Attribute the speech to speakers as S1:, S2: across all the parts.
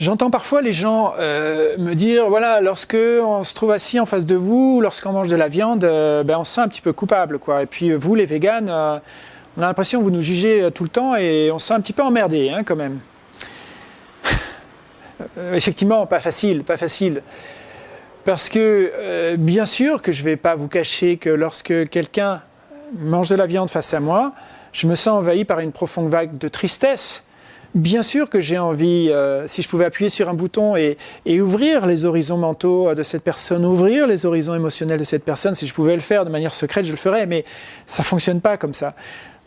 S1: J'entends parfois les gens euh, me dire, voilà, lorsque on se trouve assis en face de vous, lorsqu'on mange de la viande, euh, ben on se sent un petit peu coupable, quoi. Et puis vous, les véganes, euh, on a l'impression que vous nous jugez tout le temps et on se sent un petit peu emmerdé, hein, quand même. Effectivement, pas facile, pas facile. Parce que, bien sûr que je ne vais pas vous cacher que lorsque quelqu'un mange de la viande face à moi, je me sens envahi par une profonde vague de tristesse Bien sûr que j'ai envie, euh, si je pouvais appuyer sur un bouton et, ouvrir les horizons mentaux de cette personne, ouvrir les horizons émotionnels de cette personne, si je pouvais le faire de manière secrète, je le ferais, mais ça fonctionne pas comme ça.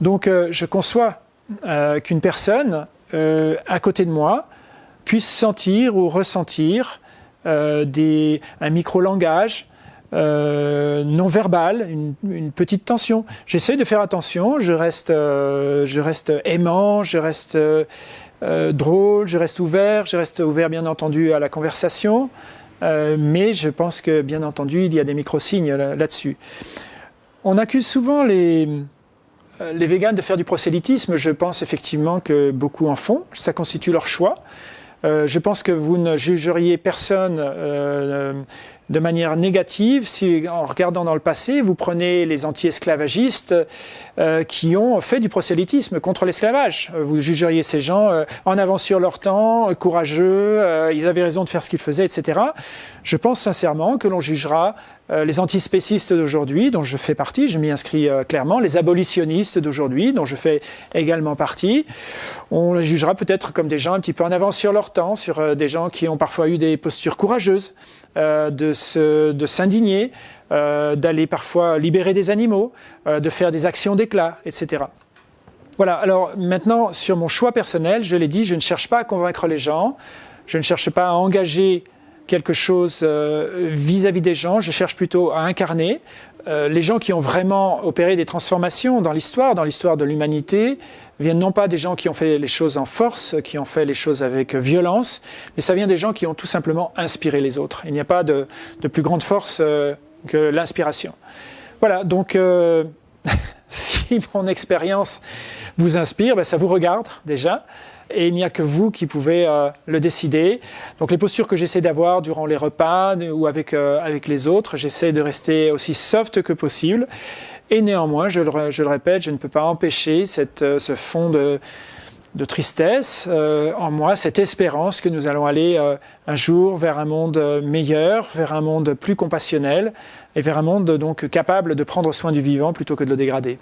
S1: Donc euh, je conçois euh, qu'une personne à côté de moi puisse sentir ou ressentir des, un micro-langage, euh, non verbal, une, petite tension. J'essaie de faire attention, je reste, euh, aimant, je reste euh, drôle, je reste ouvert, je reste ouvert bien entendu à la conversation, mais je pense que bien entendu il y a des micro-signes là-dessus. On accuse souvent les, les véganes de faire du prosélytisme, je pense effectivement que beaucoup en font, ça constitue leur choix. Je pense que vous ne jugeriez personne de manière négative si, en regardant dans le passé, vous prenez les anti-esclavagistes euh, qui ont fait du prosélytisme contre l'esclavage. Vous jugeriez ces gens euh, en avance sur leur temps, courageux, euh, ils avaient raison de faire ce qu'ils faisaient, etc. Je pense sincèrement que l'on jugera les antispécistes d'aujourd'hui, dont je fais partie, je m'y inscris clairement, les abolitionnistes d'aujourd'hui, dont je fais également partie. On les jugera peut-être comme des gens un petit peu en avance sur leur temps, sur des gens qui ont parfois eu des postures courageuses. Euh, de s'indigner, euh, d'aller parfois libérer des animaux, euh, de faire des actions d'éclat, etc. Voilà, alors maintenant, sur mon choix personnel, je l'ai dit, je ne cherche pas à convaincre les gens, je ne cherche pas à engager quelque chose vis-à-vis des gens, je cherche plutôt à incarner les gens qui ont vraiment opéré des transformations dans l'histoire, dans l'histoire de l'humanité, viennent non pas des gens qui ont fait les choses en force, qui ont fait les choses avec violence, mais ça vient des gens qui ont tout simplement inspiré les autres. Il n'y a pas de, plus grande force euh, que l'inspiration. Voilà, donc euh, si mon expérience vous inspire, ben, ça vous regarde déjà et il n'y a que vous qui pouvez euh, le décider. Donc les postures que j'essaie d'avoir durant les repas ou avec, avec les autres, j'essaie de rester aussi soft que possible et néanmoins, je le, répète, je ne peux pas empêcher euh, ce fond de, tristesse euh, en moi, cette espérance que nous allons aller euh, un jour vers un monde meilleur, vers un monde plus compassionnel et vers un monde donc capable de prendre soin du vivant plutôt que de le dégrader.